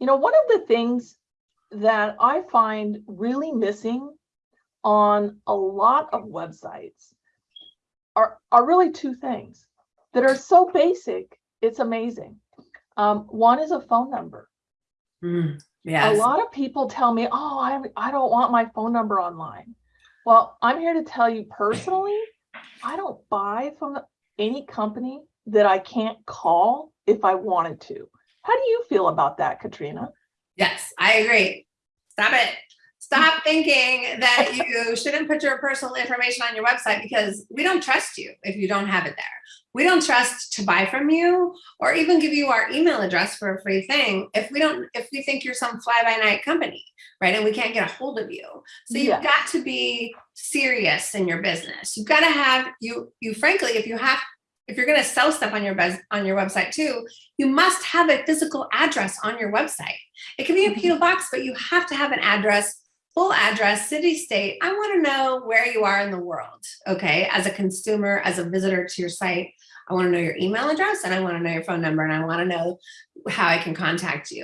You know, one of the things that I find really missing on a lot of websites are, are really two things that are so basic, it's amazing. Um, one is a phone number. Mm, A lot of people tell me, oh, I, I don't want my phone number online. Well, I'm here to tell you personally, I don't buy from any company that I can't call if I wanted to. How do you feel about that, Katrina? yes, I agree. Stop it. Stop thinking that you shouldn't put your personal information on your website because we don't trust you if you don't have it there. We don't trust to buy from you or even give you our email address for a free thing if we don't, if we think you're some fly by night company, right? And we can't get a hold of you. So you've Yeah. got to be serious in your business. You've got to have you, you frankly, if you have, if you're going to sell stuff on your on your website too, you must have a physical address on your website. It can be a Mhm. PO box, but you have to have an address, full address, city, state. I want to know where you are in the world. Okay. As a consumer, as a visitor to your site, I want to know your email address and I want to know your phone number and I want to know how I can contact you.